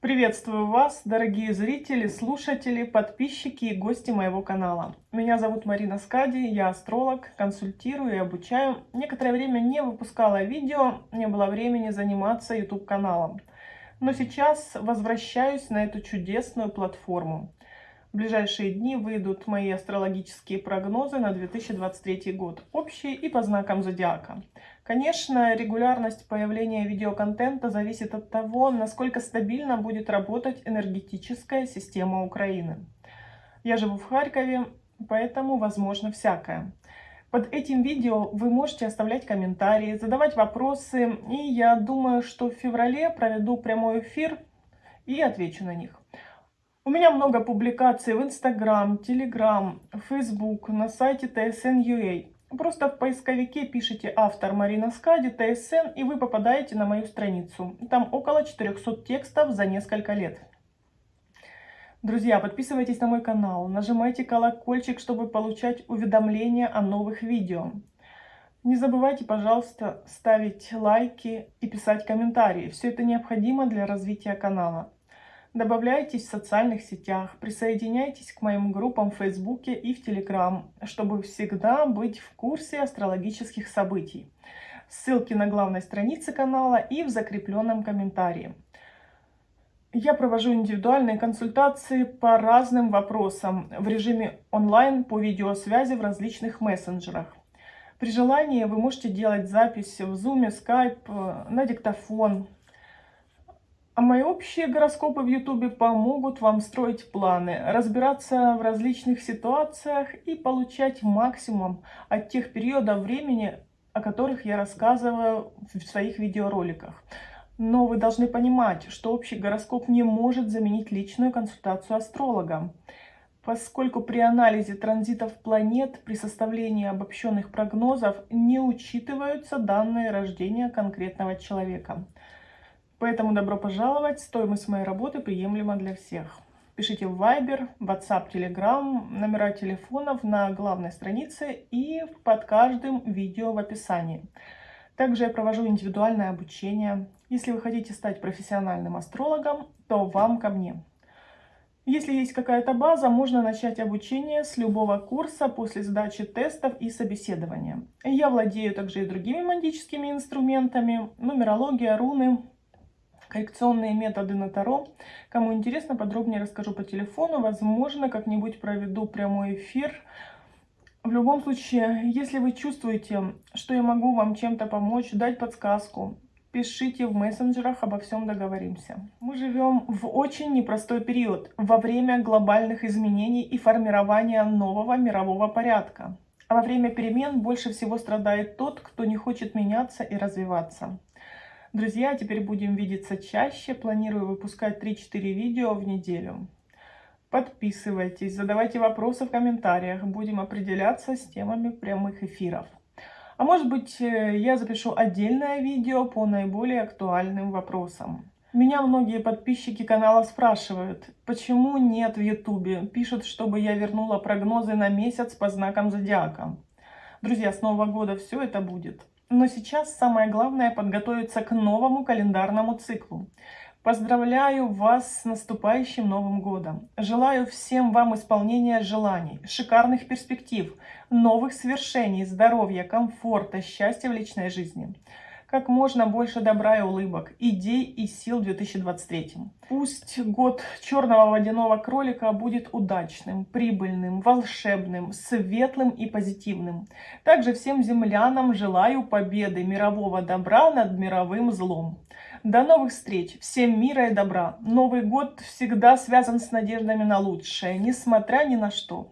Приветствую вас, дорогие зрители, слушатели, подписчики и гости моего канала. Меня зовут Марина Скади, я астролог, консультирую и обучаю. Некоторое время не выпускала видео, не было времени заниматься YouTube каналом. Но сейчас возвращаюсь на эту чудесную платформу. В ближайшие дни выйдут мои астрологические прогнозы на 2023 год, общие и по знакам зодиака. Конечно, регулярность появления видеоконтента зависит от того, насколько стабильно будет работать энергетическая система Украины. Я живу в Харькове, поэтому возможно всякое. Под этим видео вы можете оставлять комментарии, задавать вопросы, и я думаю, что в феврале проведу прямой эфир и отвечу на них. У меня много публикаций в Instagram, Telegram, Facebook, на сайте TSN.ua. Просто в поисковике пишите «Автор Марина Скади, ТСН» и вы попадаете на мою страницу. Там около 400 текстов за несколько лет. Друзья, подписывайтесь на мой канал, нажимайте колокольчик, чтобы получать уведомления о новых видео. Не забывайте, пожалуйста, ставить лайки и писать комментарии. Все это необходимо для развития канала. Добавляйтесь в социальных сетях, присоединяйтесь к моим группам в Фейсбуке и в Телеграм, чтобы всегда быть в курсе астрологических событий. Ссылки на главной странице канала и в закрепленном комментарии. Я провожу индивидуальные консультации по разным вопросам в режиме онлайн по видеосвязи в различных мессенджерах. При желании вы можете делать запись в Zoom, Skype, на диктофон, а мои общие гороскопы в Ютубе помогут вам строить планы, разбираться в различных ситуациях и получать максимум от тех периодов времени, о которых я рассказываю в своих видеороликах. Но вы должны понимать, что общий гороскоп не может заменить личную консультацию астролога, поскольку при анализе транзитов планет, при составлении обобщенных прогнозов не учитываются данные рождения конкретного человека. Поэтому добро пожаловать, стоимость моей работы приемлема для всех. Пишите в Viber, WhatsApp, Telegram, номера телефонов на главной странице и под каждым видео в описании. Также я провожу индивидуальное обучение. Если вы хотите стать профессиональным астрологом, то вам ко мне. Если есть какая-то база, можно начать обучение с любого курса после сдачи тестов и собеседования. Я владею также и другими магическими инструментами, нумерология, руны, коррекционные методы на Таро. Кому интересно, подробнее расскажу по телефону. Возможно, как-нибудь проведу прямой эфир. В любом случае, если вы чувствуете, что я могу вам чем-то помочь, дать подсказку, пишите в мессенджерах, обо всем договоримся. Мы живем в очень непростой период, во время глобальных изменений и формирования нового мирового порядка. А во время перемен больше всего страдает тот, кто не хочет меняться и развиваться. Друзья, теперь будем видеться чаще. Планирую выпускать 3-4 видео в неделю. Подписывайтесь, задавайте вопросы в комментариях. Будем определяться с темами прямых эфиров. А может быть, э, я запишу отдельное видео по наиболее актуальным вопросам. Меня многие подписчики канала спрашивают, почему нет в ютубе. Пишут, чтобы я вернула прогнозы на месяц по знакам зодиака. Друзья, с Нового года все это будет. Но сейчас самое главное подготовиться к новому календарному циклу. Поздравляю вас с наступающим Новым Годом. Желаю всем вам исполнения желаний, шикарных перспектив, новых свершений, здоровья, комфорта, счастья в личной жизни как можно больше добра и улыбок, идей и сил в 2023. Пусть год черного водяного кролика будет удачным, прибыльным, волшебным, светлым и позитивным. Также всем землянам желаю победы мирового добра над мировым злом. До новых встреч! Всем мира и добра! Новый год всегда связан с надеждами на лучшее, несмотря ни на что.